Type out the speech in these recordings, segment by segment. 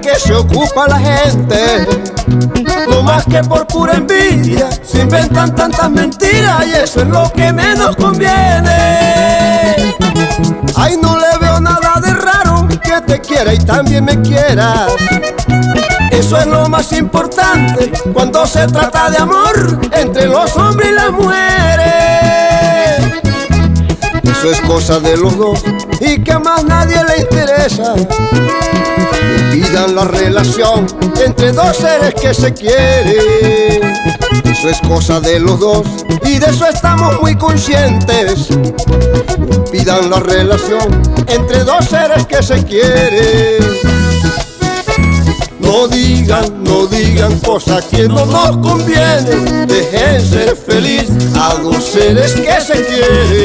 que se ocupa la gente. No más que por pura envidia se inventan tantas mentiras y eso es lo que menos conviene. Ay, no le veo nada de raro que te quiera y también me quieras. Eso es lo más importante cuando se trata de amor entre los hombres y las mujeres. Eso es cosa de los dos y que a más nadie le interesa. Pidan la relación entre dos seres que se quieren. Eso es cosa de los dos y de eso estamos muy conscientes. Pidan la relación entre dos seres que se quieren. No digan, no digan cosas que no nos convienen. Dejen ser feliz a dos seres que se quieren.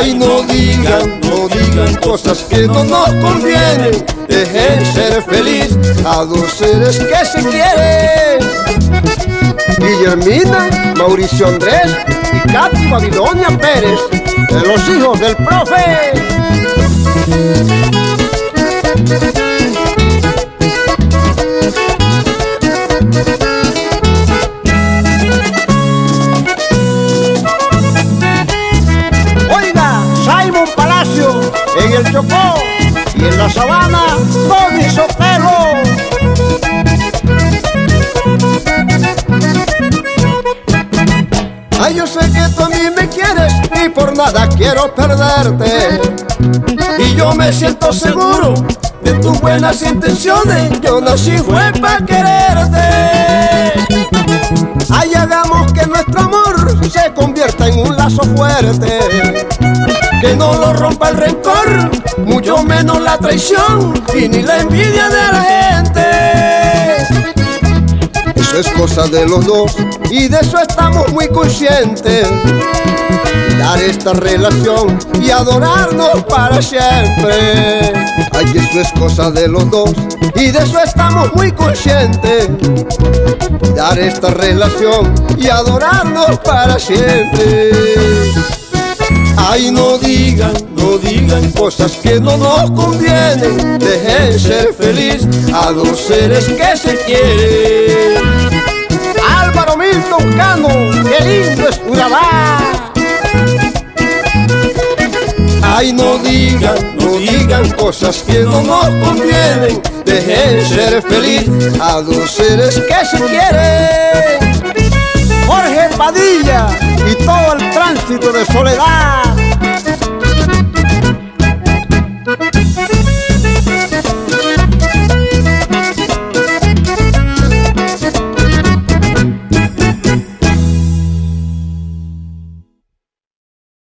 Ay, no digan, no digan cosas que no nos convienen. Dejen ser feliz a dos seres que se quieren. Guillermina, Mauricio Andrés y Katy Babilonia Pérez, de los hijos del profe. Y en la Sabana, Tony Sotelo. Ay, yo sé que tú a mí me quieres y por nada quiero perderte. Y yo me siento seguro de tus buenas intenciones. Yo nací fue para quererte. Ay, hagamos que nuestro amor se convierta en un lazo fuerte. Que no lo rompa el rencor, mucho menos la traición y ni la envidia de la gente. Eso es cosa de los dos y de eso estamos muy conscientes. Dar esta relación y adorarnos para siempre. Ay, eso es cosa de los dos y de eso estamos muy conscientes. Dar esta relación y adorarnos para siempre. Ay, no digan, no digan cosas que no nos convienen. Dejen ser feliz a dos seres que se quieren. Álvaro Milton Cano, qué lindo es Urabá. Ay, no digan, no digan cosas que no nos convienen. Dejen ser feliz a dos seres que se quieren. Jorge Padilla y todo el tránsito de soledad.